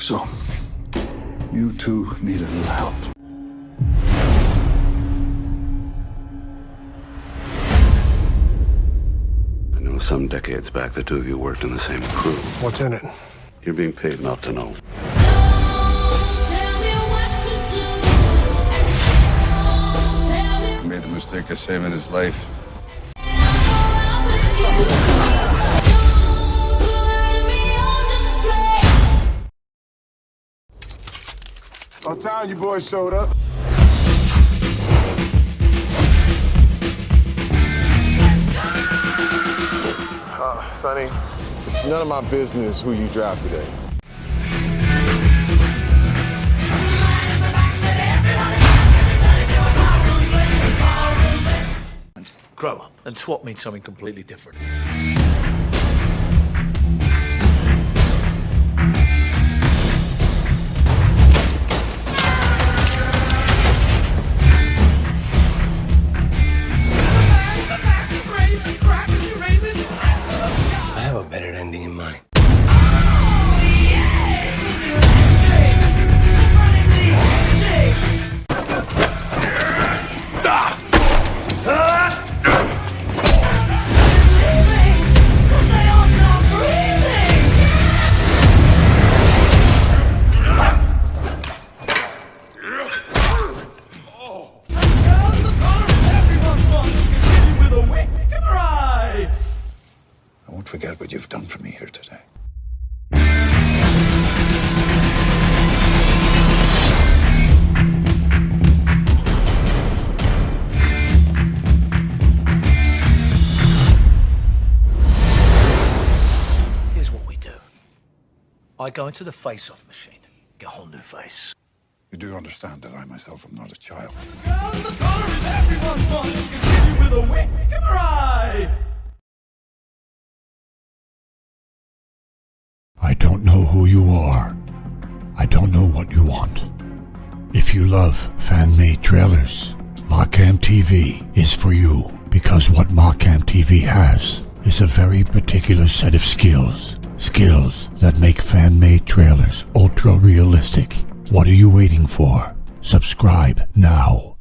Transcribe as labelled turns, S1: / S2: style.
S1: So, you two need a little help.
S2: I know some decades back the two of you worked in the same crew.
S3: What's in it?
S2: You're being paid not to know.
S4: Made the mistake of saving his life.
S3: About time you boys showed up. Uh, Sonny, it's none of my business who you drive today.
S5: Grow up and swap means something completely different.
S4: I have a better ending in mind.
S1: Forget what you've done for me here today.
S5: Here's what we do. I go into the face-off machine, get a whole new face.
S1: You do understand that I myself am not a child.
S6: Don't know who you are. I don't know what you want. If you love fan-made trailers, Markham TV is for you because what Markham TV has is a very particular set of skills. Skills that make fan-made trailers ultra realistic. What are you waiting for? Subscribe now.